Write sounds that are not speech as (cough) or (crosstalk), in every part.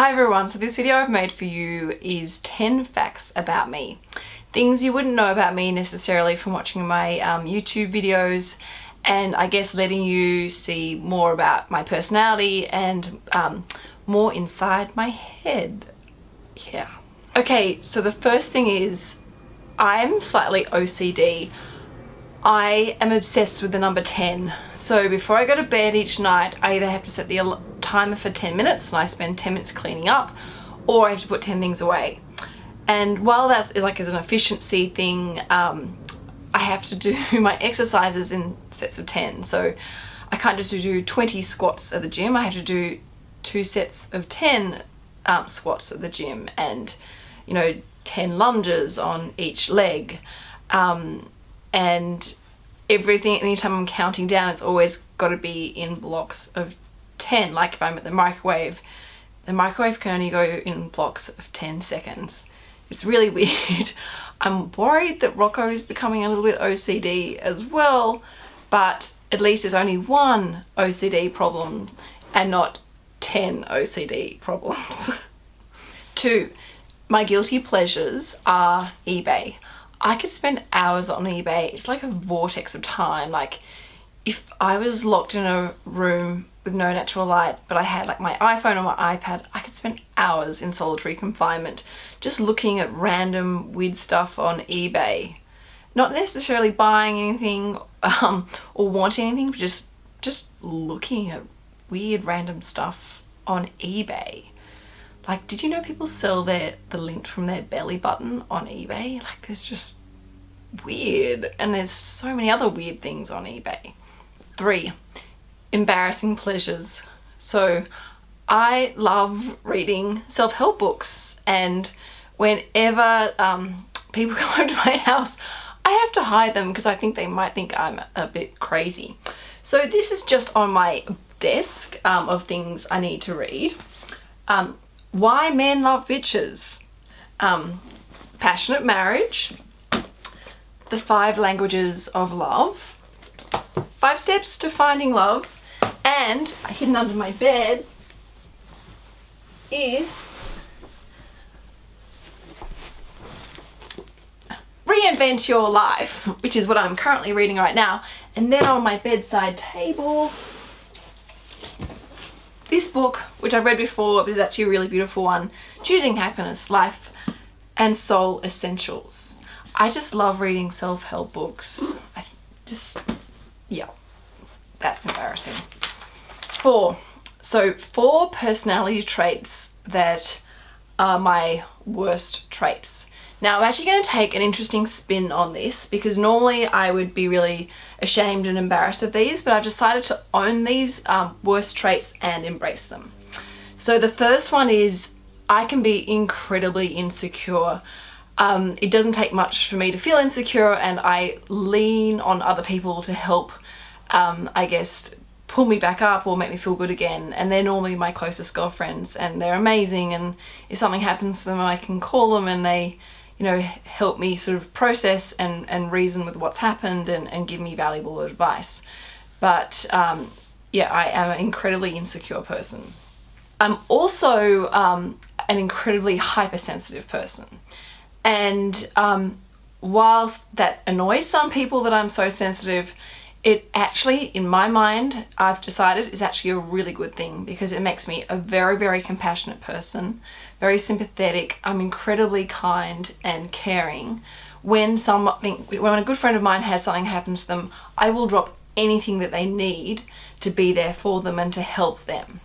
Hi everyone, so this video I've made for you is 10 facts about me. Things you wouldn't know about me necessarily from watching my um, YouTube videos and I guess letting you see more about my personality and um, more inside my head. Yeah. Okay, so the first thing is I'm slightly OCD. I am obsessed with the number 10. So before I go to bed each night, I either have to set the timer for 10 minutes and I spend 10 minutes cleaning up, or I have to put 10 things away. And while that's like as an efficiency thing, um, I have to do (laughs) my exercises in sets of 10. So I can't just do 20 squats at the gym, I have to do two sets of 10 um, squats at the gym and, you know, 10 lunges on each leg. Um, and everything anytime I'm counting down it's always got to be in blocks of 10 like if I'm at the microwave the microwave can only go in blocks of 10 seconds it's really (laughs) weird I'm worried that Rocco is becoming a little bit OCD as well but at least there's only one OCD problem and not 10 OCD problems. (laughs) Two, my guilty pleasures are eBay. I could spend hours on eBay. It's like a vortex of time. Like if I was locked in a room with no natural light, but I had like my iPhone or my iPad, I could spend hours in solitary confinement just looking at random weird stuff on eBay. Not necessarily buying anything um, or wanting anything, but just, just looking at weird random stuff on eBay. Like, did you know people sell their the lint from their belly button on eBay? Like, there's just weird. And there's so many other weird things on eBay. Three, embarrassing pleasures. So I love reading self-help books and whenever um, people (laughs) come over to my house, I have to hide them because I think they might think I'm a bit crazy. So this is just on my desk um, of things I need to read. Um, why Men Love Bitches, um, Passionate Marriage, The Five Languages of Love, Five Steps to Finding Love, and hidden under my bed is Reinvent Your Life, which is what I'm currently reading right now. And then on my bedside table this book, which I've read before, but is actually a really beautiful one, Choosing Happiness, Life and Soul Essentials. I just love reading self-help books. I just, yeah, that's embarrassing. Four. So four personality traits that are my worst traits. Now I'm actually going to take an interesting spin on this because normally I would be really ashamed and embarrassed of these but I've decided to own these um, worst traits and embrace them. So the first one is I can be incredibly insecure. Um, it doesn't take much for me to feel insecure and I lean on other people to help um, I guess pull me back up or make me feel good again and they're normally my closest girlfriends and they're amazing and if something happens to them I can call them and they you know, help me sort of process and, and reason with what's happened and, and give me valuable advice. But um, yeah, I am an incredibly insecure person. I'm also um, an incredibly hypersensitive person. And um, whilst that annoys some people that I'm so sensitive, it actually, in my mind, I've decided is actually a really good thing because it makes me a very, very compassionate person, very sympathetic. I'm incredibly kind and caring. When something, when a good friend of mine has something happens to them, I will drop anything that they need to be there for them and to help them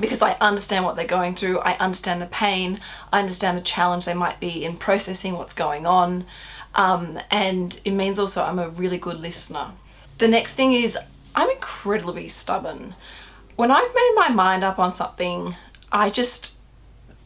because I understand what they're going through, I understand the pain, I understand the challenge they might be in processing what's going on, um, and it means also I'm a really good listener. The next thing is I'm incredibly stubborn. When I've made my mind up on something, I just,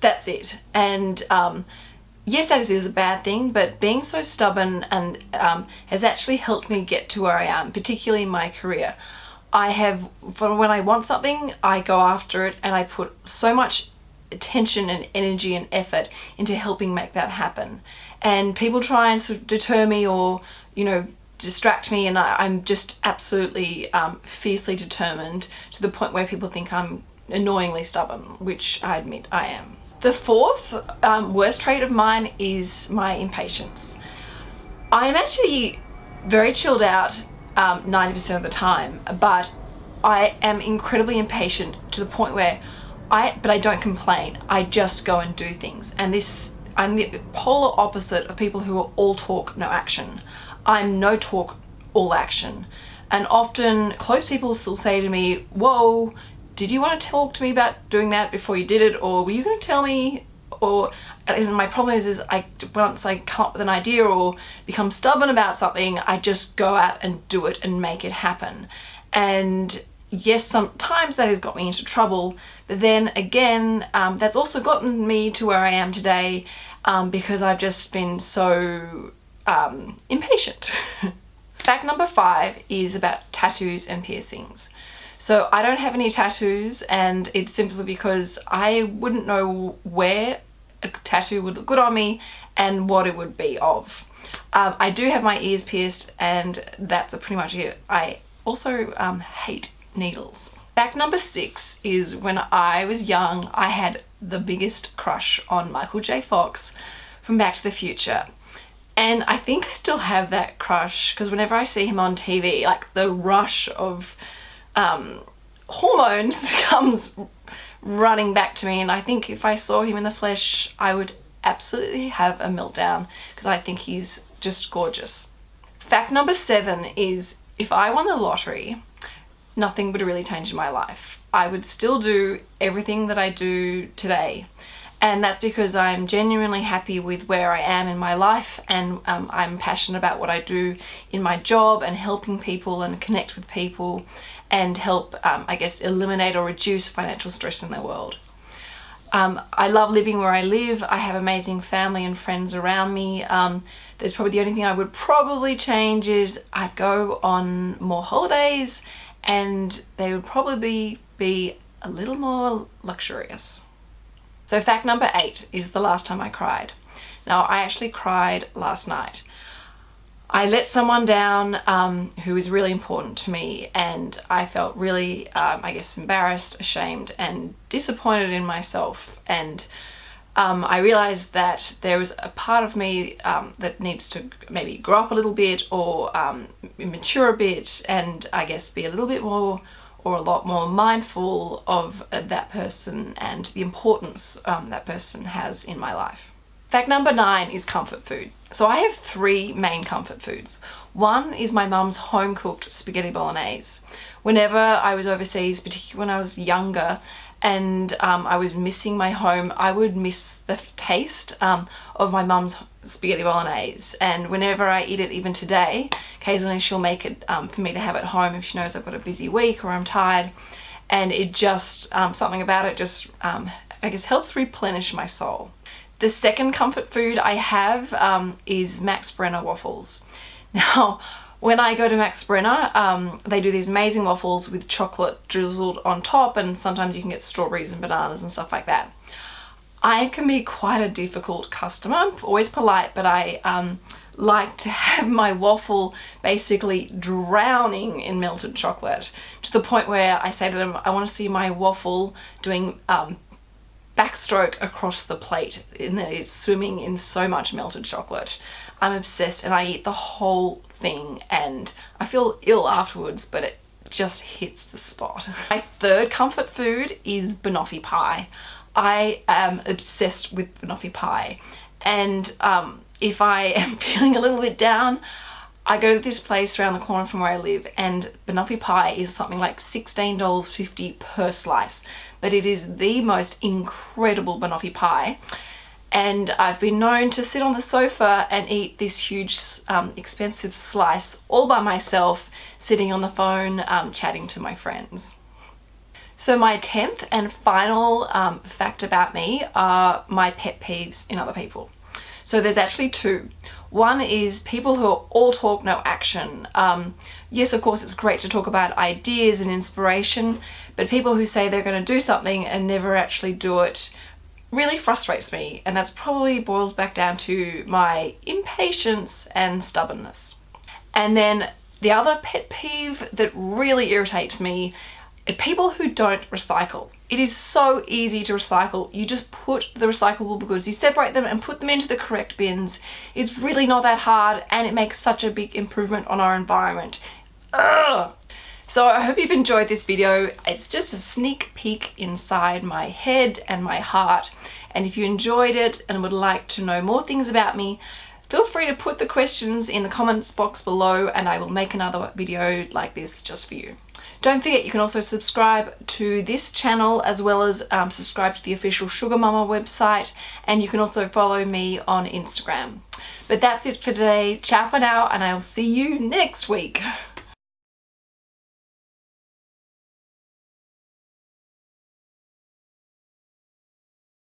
that's it. And um, yes, that is, is, a bad thing, but being so stubborn and um, has actually helped me get to where I am, particularly in my career. I have, for when I want something, I go after it and I put so much attention and energy and effort into helping make that happen. And people try and sort of deter me or, you know, distract me and I, am just absolutely um, fiercely determined to the point where people think I'm annoyingly stubborn, which I admit I am. The fourth um, worst trait of mine is my impatience. I am actually very chilled out 90% um, of the time, but I am incredibly impatient to the point where I, but I don't complain. I just go and do things. And this, I'm the polar opposite of people who are all talk, no action. I'm no talk, all action. And often close people still say to me, whoa, did you want to talk to me about doing that before you did it? Or were you going to tell me? Or my problem is, is I once I come up with an idea or become stubborn about something, I just go out and do it and make it happen. And yes, sometimes that has got me into trouble, but then again, um, that's also gotten me to where I am today um, because I've just been so um, impatient. (laughs) Fact number five is about tattoos and piercings. So I don't have any tattoos and it's simply because I wouldn't know where a tattoo would look good on me and what it would be of. Um, I do have my ears pierced and that's pretty much it. I also um, hate needles. Fact number six is when I was young, I had the biggest crush on Michael J. Fox from Back to the Future. And I think I still have that crush because whenever I see him on TV, like the rush of um, hormones (laughs) comes running back to me. And I think if I saw him in the flesh, I would absolutely have a meltdown because I think he's just gorgeous. Fact number seven is if I won the lottery, nothing would really change in my life. I would still do everything that I do today and that's because I'm genuinely happy with where I am in my life and um, I'm passionate about what I do in my job and helping people and connect with people and help um, I guess eliminate or reduce financial stress in the world. Um, I love living where I live. I have amazing family and friends around me. Um, there's probably the only thing I would probably change is I'd go on more holidays and they would probably be a little more luxurious. So fact number eight is the last time I cried. Now I actually cried last night. I let someone down um, who was really important to me and I felt really, um, I guess, embarrassed, ashamed and disappointed in myself and um, I realized that there was a part of me um, that needs to maybe grow up a little bit or um, mature a bit and I guess be a little bit more or a lot more mindful of uh, that person and the importance um, that person has in my life. Fact number nine is comfort food. So I have three main comfort foods. One is my mum's home cooked spaghetti bolognese. Whenever I was overseas, particularly when I was younger, and um, I was missing my home, I would miss the taste um, of my mum's spaghetti bolognese and whenever I eat it even today occasionally she'll make it um, for me to have at home if she knows I've got a busy week or I'm tired and it just um, something about it just um, I guess helps replenish my soul. The second comfort food I have um, is Max Brenner waffles. (laughs) Now when I go to Max Brenner, um, they do these amazing waffles with chocolate drizzled on top and sometimes you can get strawberries and bananas and stuff like that. I can be quite a difficult customer. Always polite, but I um, like to have (laughs) my waffle basically drowning in melted chocolate to the point where I say to them, I want to see my waffle doing um, backstroke across the plate in that it's swimming in so much melted chocolate. I'm obsessed and I eat the whole thing and I feel ill afterwards but it just hits the spot. (laughs) My third comfort food is banoffee pie. I am obsessed with banoffee pie and um, if I am (laughs) feeling a little bit down I go to this place around the corner from where I live and banoffee pie is something like $16.50 per slice but it is the most incredible banoffee pie and I've been known to sit on the sofa and eat this huge um, expensive slice all by myself sitting on the phone um, chatting to my friends. So my 10th and final um, fact about me are my pet peeves in other people. So there's actually two. One is people who are all talk, no action. Um, yes, of course, it's great to talk about ideas and inspiration, but people who say they're going to do something and never actually do it really frustrates me and that's probably boils back down to my impatience and stubbornness. And then the other pet peeve that really irritates me are people who don't recycle. It is so easy to recycle. You just put the recyclable goods, you separate them and put them into the correct bins. It's really not that hard and it makes such a big improvement on our environment. Ugh. So I hope you've enjoyed this video. It's just a sneak peek inside my head and my heart. And if you enjoyed it and would like to know more things about me, feel free to put the questions in the comments box below and I will make another video like this just for you. Don't forget you can also subscribe to this channel as well as um, subscribe to the official Sugar Mama website and you can also follow me on Instagram. But that's it for today. Ciao for now and I'll see you next week. (laughs)